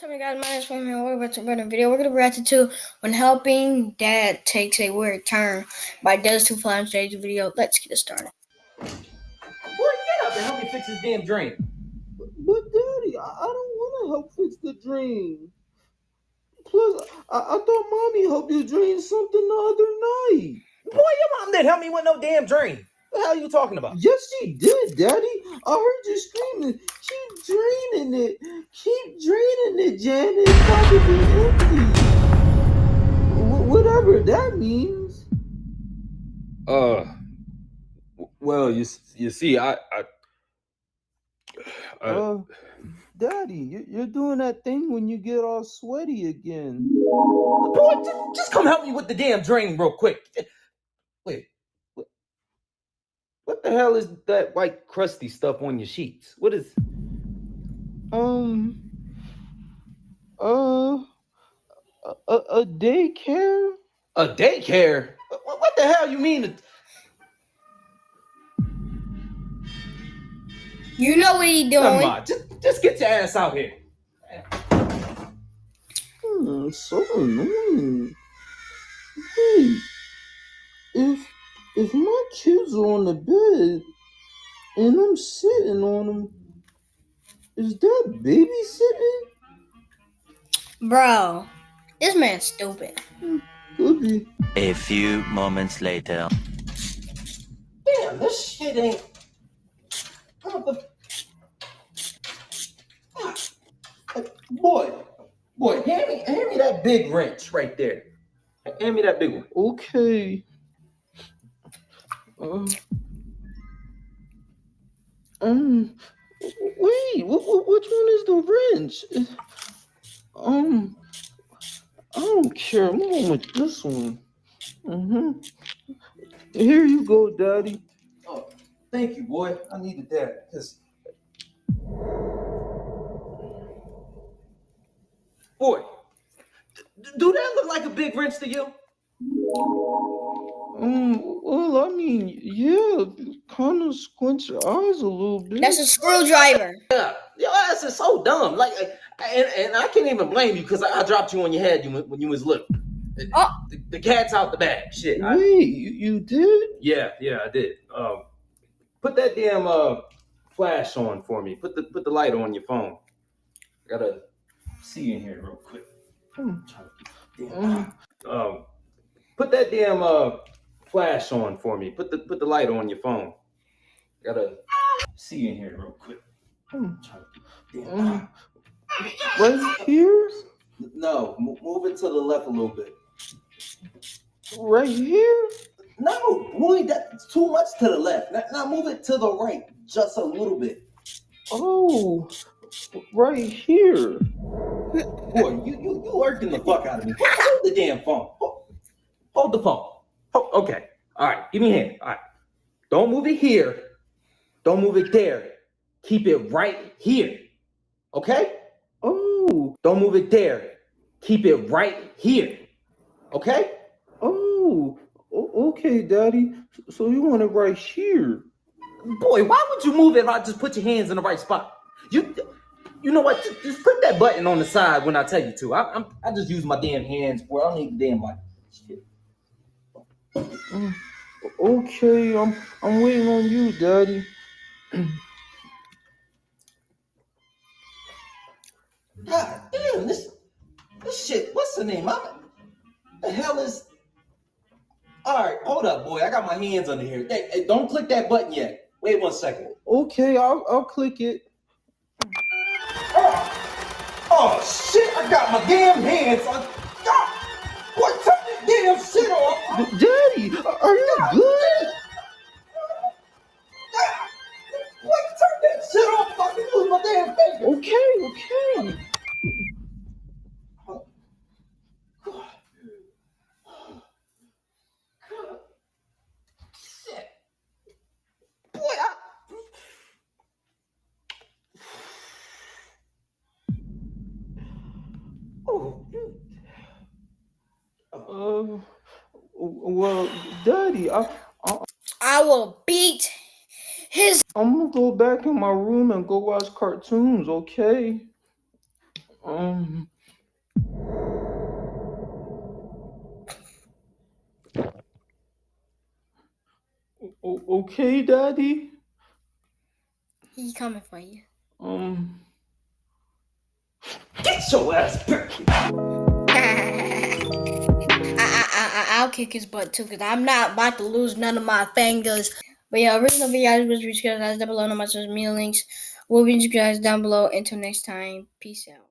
What's up, guys? My name is Swim and we're about to run a video. We're gonna react to when helping dad takes a weird turn by Does Two Flies Stage video. Let's get it started. Boy, get up and help me fix this damn dream. But daddy, I, I don't want to help fix the dream. Plus, I, I thought mommy helped you dream something the other night. Boy, your mom didn't help me with no damn dream. What the hell are you talking about? Yes, she did, daddy. I heard you screaming. Keep dreaming it. Keep draining it, Jan. It's about to be empty. Wh- whatever that means. Uh, well, you you see, I I uh, Uh, daddy, you, you're doing that thing when you get all sweaty again. Boy, just, just come help me with the damn drain real quick. Wait, what, what the hell is that white crusty stuff on your sheets? What is? Um, uh, a, a, a daycare? A daycare? What, what the hell you mean? You know what he Come doing. on, just, just get your ass out here. Hmm, so annoying. Wait, if if my kids are on the bed and I'm sitting on them, is that babysitting? Bro, this man's stupid. Could. A few moments later. Damn, this shit ain't. What the? Ah, Boy, boy, hand me, hand me that big wrench right there. Hand me that big one. Okay. Uh, um. Wait. wh- wh- which one is the wrench? Um. I don't care. I'm going with this one. Mm-hmm. Here you go, Daddy. Oh, thank you, boy. I needed that because. Boy, do that look like a big wrench to you? Um. Well, I mean, yeah. Kind of squint your eyes a little bit. That's a screwdriver. Yeah, your ass is so dumb. Like, and, and I can't even blame you because I, I dropped you on your head when you was little. The, Oh. the, the cat's out the bag. Shit. I- Wait, you, you did? yeah, yeah, I did. Um, put that damn uh flash on for me. Put the put the light on your phone. I gotta see in here real quick. Hmm. Trying to keep- damn. Um, put that damn uh flash on for me. Put the put the light on your phone. Gotta see in here real quick. Hmm. Trying to keep- damn. Um, right here? No, mo- move it to the left a little bit. Right here? No, boy, that's too much to the left. Now, now move it to the right, just a little bit. Oh, right here. Boy, you you you working the fuck out of me. Hold the damn phone. Hold, hold the phone. Hold- okay. All right. Give me a hand. All right. Don't move it here. Don't move it there. Keep it right here. Okay? Oh, Don't move it there. Keep it right here. Okay? oh, okay, Daddy. So you want it right here? Boy, why would you move it if I just put your hands in the right spot? You you know what? Just, put that button on the side when I tell you to. I, I'm I just use my damn hands, boy. I don't need the damn button. Shit. Mm, Okay, I'm I'm waiting on you, Daddy. God damn, this this shit. What's the name? I'm, the hell is? All right, hold up, boy. I got my hands under here. Hey, hey, don't click that button yet. Wait one second. Okay, I'll I'll click it. Oh, oh shit! I got my damn hands on. God, boy, turn that damn shit off. Are you well, Daddy, I, I I will beat his I'm gonna go back in my room and go watch cartoons. Okay. Um. okay, Daddy. He coming for you. Um. Get your ass back I'll kick his butt too, because I'm not about to lose none of my fingers. But yeah, original videos was subscribe guys down below. No my social media links will be guys down below. Until next time, peace out.